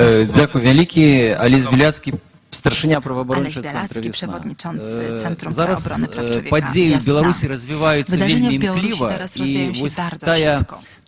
Е, Дякую вялікі. Аліс Біляцький, старшиня правоабарончого Олесь центру Біляцький, «Весна». przewodniczący Е, Centrum Зараз Obrony Praw е, Człowieka події в «Весна». Білорусі розвиваються Wydarzenia вельми w Białorusi імкліво, teraz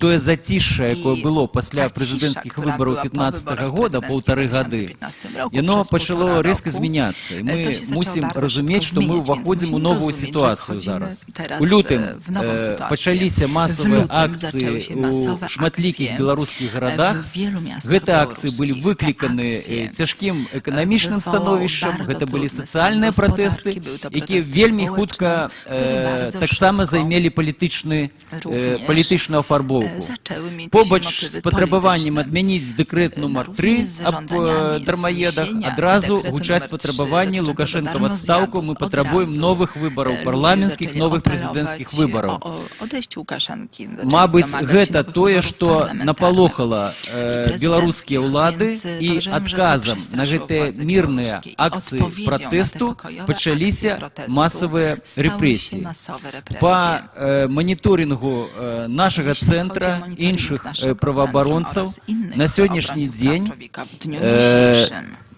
і rozwijają się ось bardzo тая, szybko. тое затишше, яке І було після та президентських тиша, яка виборів була по 15 виборах года, президентських полтори в годи, 2015 року, воно через почало півтора різко року, змінятися. І е, то ми się zaczęło мусимо bardzo розуміти, szybko що ми zmieniać, więc виходимо в musimy нову rozumieć, że ситуацію wchodzimy зараз. teraz, У лютим е, в нову е, ситуацію. почалися В масові лютим акції zaczęły się у masowe шматліких akcje, білоруських e, городах. w wielu miastach Гэты акції були białoruskich. Te викликані akcje, е, тяжким економічним wywołało становищем, bardzo гэта былі trudny сацыяльныя stan пратэсты, gospodarki, były to які protesty вельмі społeczne, хутка które е, bardzo таксама szybko займелі палітычны również, палітычную афарбоўку. e, zaczęły mieć Побач motywy з патрабаваннем polityczne. адмяніць дэкрэт нумар Również 3 z аб żądaniami е, дармаедах zniesienia адразу dekretu гучаць numer патрабаванні 3 Лукашенко в dotyczącego адстаўку мы darmozjadów. патрабуем Od новых razu, выбараў e, парламенцкіх ludzie новых zaczęli прэзідэнцкіх apelować выбараў o, o odejściu Łukaszenki do- Мабыць domagać się гэта nowych тое wyborów што parlamentarnych. напалохала I э, prezydenckich, беларускія ўлады więc і podejrzewam, że to адказам на przestraszyło гэтыя władze мірныя białoruskie. I акцыі odpowiedzią na te пратэсту pokojowe пачаліся akcje protestu масавыя stały się рэпрэсіі masowe represje. па э, маніторынгу э, нашага Jeśli chodzi o цэнтра monitoring іншых naszego э, праваабаронцаў centrum oraz innych на сённяшні obrońców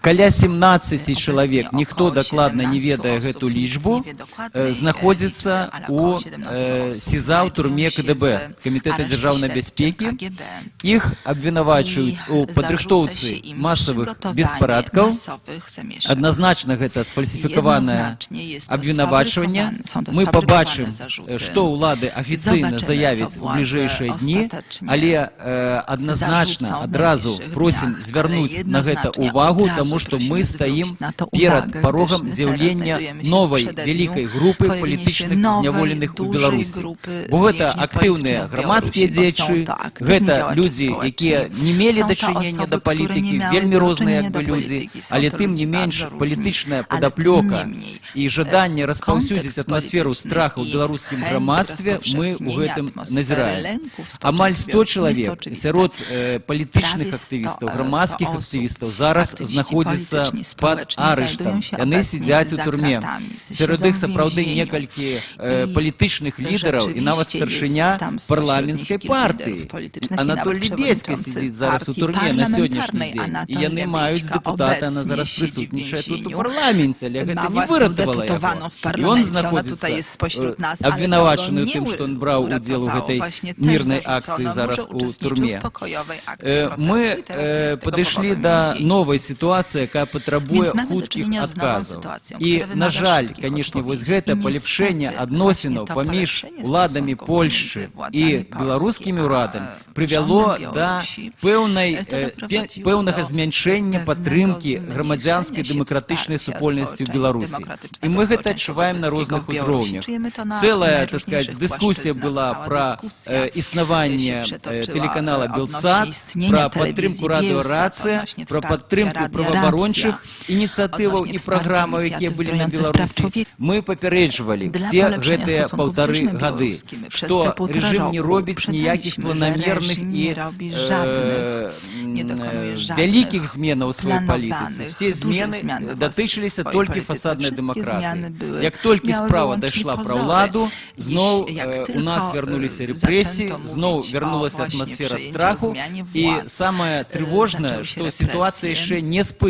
дзень praw człowieka w dniu э, dzisiejszym каля 17 Obecnie чалавек ніхто około дакладна не 17 ведае osób, гэту nikt nie лічбу wie dokładnej, э, e, знаходзіцца liczby, ale у około 17 э, osób СІЗА ў znajdują турме się КДБ w камітэта areszcie дзяржаўнай śledczym бяспекі KGB. іх абвінавачваюць у I zarzuca падрыхтоўцы się im масавых przygotowanie беспарадкаў masowych zamieszek. адназначна гэта сфальсіфікаванае Jednoznacznie jest to абвінавачванне sfabrykowane- są to мы sfabrykowane пабачым zarzuty. што ўлады афіцыйна Zobaczymy, заявяць co у władze бліжэйшыя дні ostatecznie але э, адназначна zarzucą w адразу najbliższych просім dniach, звярнуць ale на гэта jednoznacznie увагу od razu таму што мы prosimy стаім zwrócić na to перад uwagę, парогам gdyż my з'яўлення teraz znajdujemy się w новай przededniu вялікай групы pojawienia się палітычных nowej, зняволеных у dużej Беларусі grupy бо гэта więźniów актыўныя politycznych w грамадскія Białorusi, bo są дзеячы to aktywni гэта działacze людзі społeczni. якія не мелі Są to дачынення osoby, да które nie палітыкі miały вельмі розныя doczynenia як do бы людзі polityki. Są але to тым ludzie не менш bardzo różni. палітычная Ale падаплёка tym niemniej, і жаданне e, распаўсюдзіць kontekst атмасферу polityczny страху ў i беларускім chęć грамадстве мы ў rozpowszechnienia гэтым atmosfery назіраем lęku w амаль 100 społeczeństwie jest чалавек oczywiste. сярод э, палітычных Prawie 100, актывістаў e, грамадскіх 100 osób. актывістаў зараз Aktywiści знаходзяцца polityczni, пад społeczni арыштам znajdują się яны obecnie сядзяць у za турме kratami, сярод siedzą іх w сапраўды więzieniu. некалькі э, I палітычных лідараў і нават rzeczywiście старшыня jest tam spośród парламенцкай nich kilku партыі liderów politycznych i Анатоль nawet Лібецкі przewodniczący сидзіць зараз у partii турме на сённяшні parlamentarnej дзень і Anatolij яны маюць Лебедька дэпутата на obecnie зараз siedzi w прысутнічае тут у więzieniu. парламенце але гэта Ma не własną выратавала deputowaną w яго і он parlamencie, ona знаходзіцца tutaj jest spośród nas, ale абвінавачаны ў tego тым nie што ён браў удзел у uratowało. гэтай Właśnie też мірнай zarzucono акцыі mu, зараз że у uczestniczył турме w pokojowej akcji Э, protestu мы i teraz jest э, z tego падышлі powodu да więzieniu. новай сітуацыі якая патрабуе Więc mamy do хуткіх czynienia z nową адказаў sytuacją, і która на wymaga жаль szybkich канешне вось odpowiedzi. гэта I палепшэнне niestety адносінаў właśnie to паміж polepszenie уладамі stosunków Польшчы między і władzami беларускімі Polski, ўрадамі a прывяло rządem да Białorusi, пэўнай to э, doprowadziło пе- пэўнага do змяншэння pewnego падтрымкі zmniejszenia грамадзянскай się дэмакратычнай wsparcia супольнасці ў społeczeństwa, беларусі demokratycznego і мы гэта społeczeństwa адчуваем на obywatelskiego розных w Białorusi. узроўнях Czujemy to na цэлая так сказать najróżniejszych дыскусія płaszczyznach. была Cała пра dyskusja э, існаванне się э, przetoczyła, тэлеканала e, белсат odnośnie istnienia пра telewizji падтрымку Bielsat, радыёрацыя odnośnie пра wsparcia падтрымку Radia праваабарончых Racja, ініцыятываў odnośnie і wsparcia праграмаў якія inicjatyw былі на broniących praw беларусі człowieka. мы папярэджвалі Dla все polepszenia гэтыя stosunków z паўтары reżimem гады białoruskim przez што te półtora рэжым не roku робіць ніякіх uprzedzaliśmy, że планамерных reżim і nie robi żadnych, nie dokonuje э, żadnych вялікіх зменаў у сваёй палітыцы planowanych, все dużych змены zmian we датычыліся swojej толькі polityce. фасаднай Wszystkie дэмакратыі zmiany były- як толькі miały справа wyłącznie дайшла пра pozory. ўладу зноў Jeśli- jak э, у нас tylko, вярнуліся y, рэпрэсіі zaczęto зноў mówić o вярнулася właśnie атмасфера przejęciu, страху zmianie і władzy, самае y, трывожнае zaczęły się што represje. сітуацыя яшчэ не спыненая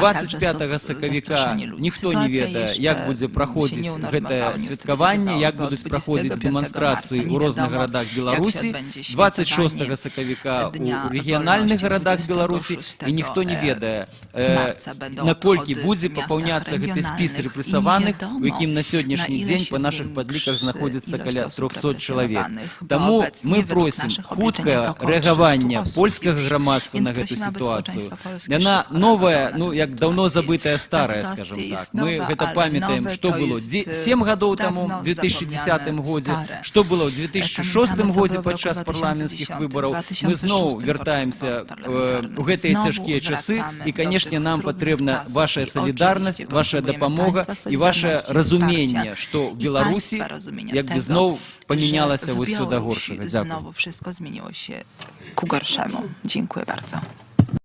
A także 25 stos- сакавіка zastraszanie ludzi. ніхто не Sytuacja ведае jeszcze як будзе się праходзіць nie гэтае unormowała, nie святкаванне як bo od будуць праходзіць 25 дэманстрацыі marca ў nie розных wiadomo, гарадах jak się беларусі odbędzie 26 świętowanie сакавіка Dnia у рэгіянальных Wolności гарадах беларусі 26 і ніхто не e, ведае marca będą наколькі obchody будзе w miastach папаўняцца гэты спіс regionalnych i рэпрэсаваных nie у wiadomo, якім на сённяшні na ile дзень się па нашых zwiększy падліках знаходзіцца ilość каля osób 300 чалавек represjonowanych, bo Таму obecnie мы według просім naszych obliczeń jest хуткае około 300 рэагаванне osób польскага już. грамадства Więc на гэту prosimy, aby сітуацыю społeczeństwo polskie яна szybko новая reagowało na ну tę як даўно sytuację. забытая Ta старая sytuacja скажем jest так мы nowa, гэта ale памятаем nowe што to было jest, 7 гадоў dawno таму в 2010 zapomniane, годзе stare. што было ў 2006 Pamiętamy, co годзе było w roku падчас парламенцкіх 2010, выбараў мы 2006 зноў podczas вяртаемся wyborów parlamentarnych. у гэтыя Znowu цяжкія часы wracamy і do канешне tych нам trudnych патрэбна czasów. ваша I салідарнасць oczywiście ваша potrzebujemy дапамога państwa і ваше solidarności, разуменне wsparcia што i беларусі państwa rozumienia як бы tego, зноў że памянялася w вось сюда Białorusi горшага дзякую Znowu wszystko zmieniło się ku gorszemu. Dziękuję bardzo.